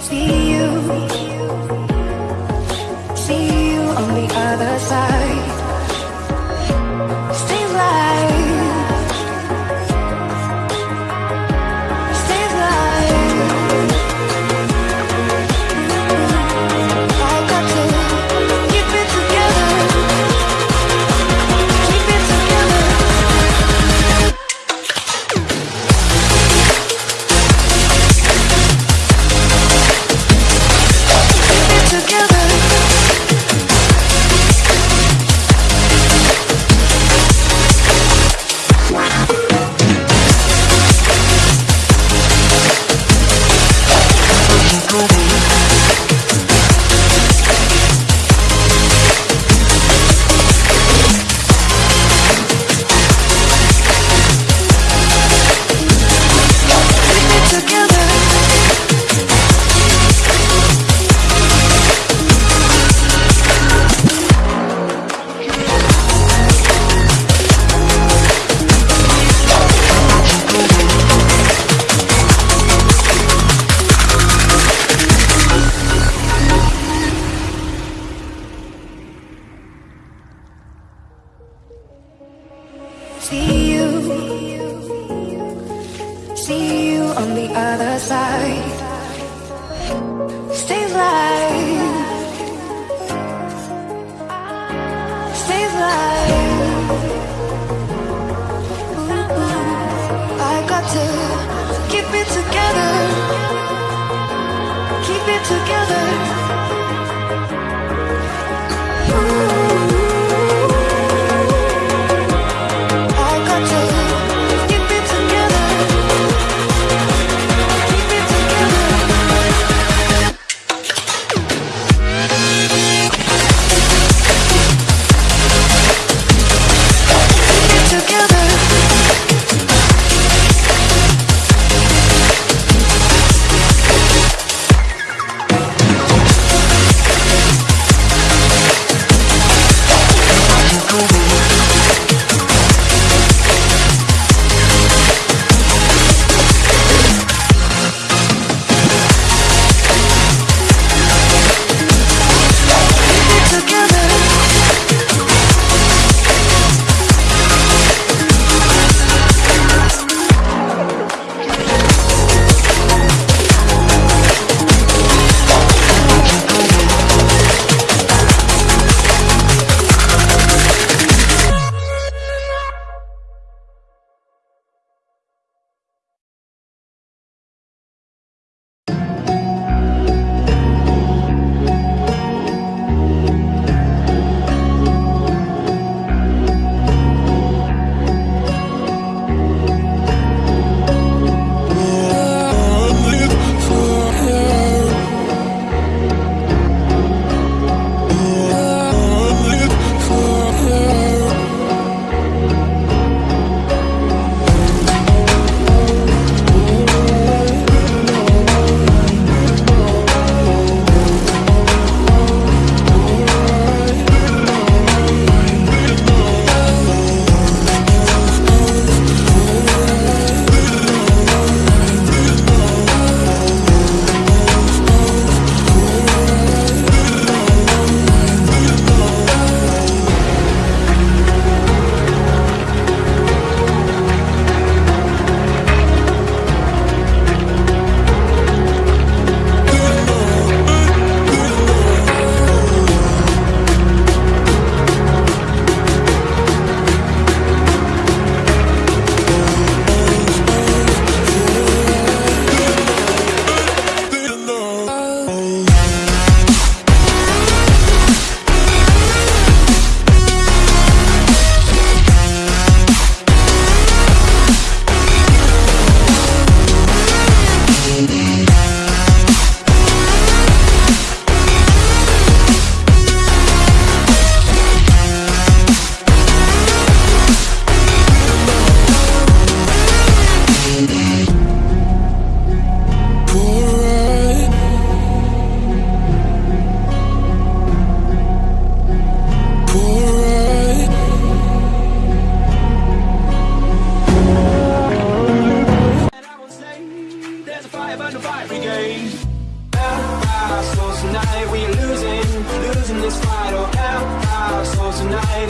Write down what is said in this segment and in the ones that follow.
see you. see you. See you on the other side. Stay alive. Stay alive. Ooh, I got to keep it together. Keep it together.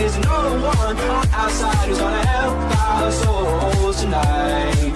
there's no one. Outside who's gonna help our souls tonight.